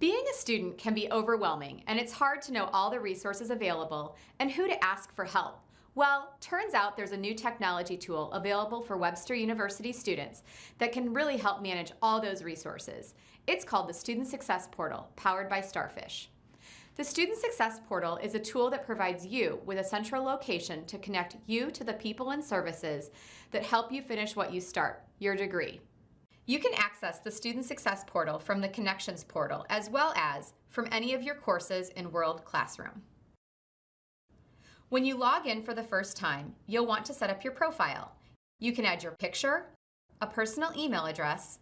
Being a student can be overwhelming, and it's hard to know all the resources available and who to ask for help. Well, turns out there's a new technology tool available for Webster University students that can really help manage all those resources. It's called the Student Success Portal, powered by Starfish. The Student Success Portal is a tool that provides you with a central location to connect you to the people and services that help you finish what you start, your degree. You can access the Student Success Portal from the Connections portal as well as from any of your courses in World Classroom. When you log in for the first time, you'll want to set up your profile. You can add your picture, a personal email address,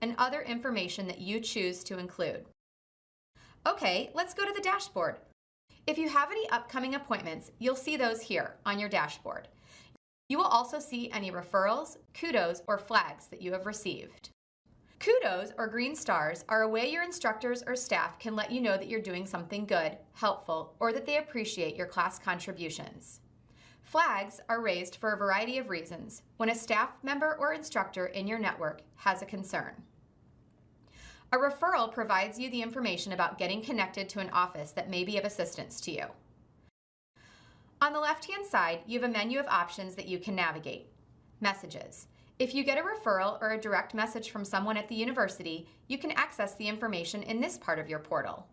and other information that you choose to include. Okay, let's go to the dashboard. If you have any upcoming appointments, you'll see those here on your dashboard. You will also see any referrals, kudos, or flags that you have received. Kudos, or green stars, are a way your instructors or staff can let you know that you're doing something good, helpful, or that they appreciate your class contributions. Flags are raised for a variety of reasons when a staff member or instructor in your network has a concern. A referral provides you the information about getting connected to an office that may be of assistance to you. On the left-hand side, you have a menu of options that you can navigate. Messages. If you get a referral or a direct message from someone at the university, you can access the information in this part of your portal.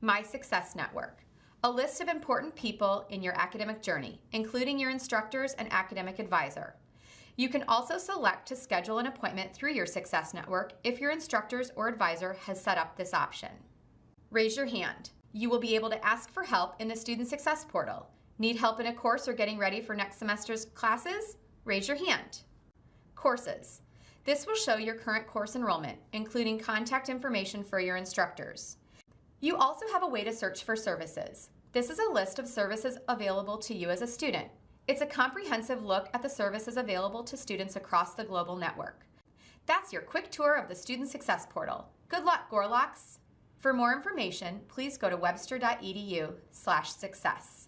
My Success Network. A list of important people in your academic journey, including your instructors and academic advisor. You can also select to schedule an appointment through your Success Network if your instructors or advisor has set up this option. Raise your hand. You will be able to ask for help in the Student Success Portal. Need help in a course or getting ready for next semester's classes? Raise your hand. Courses. This will show your current course enrollment, including contact information for your instructors. You also have a way to search for services. This is a list of services available to you as a student. It's a comprehensive look at the services available to students across the global network. That's your quick tour of the Student Success Portal. Good luck, Gorloks! For more information, please go to webster.edu slash success.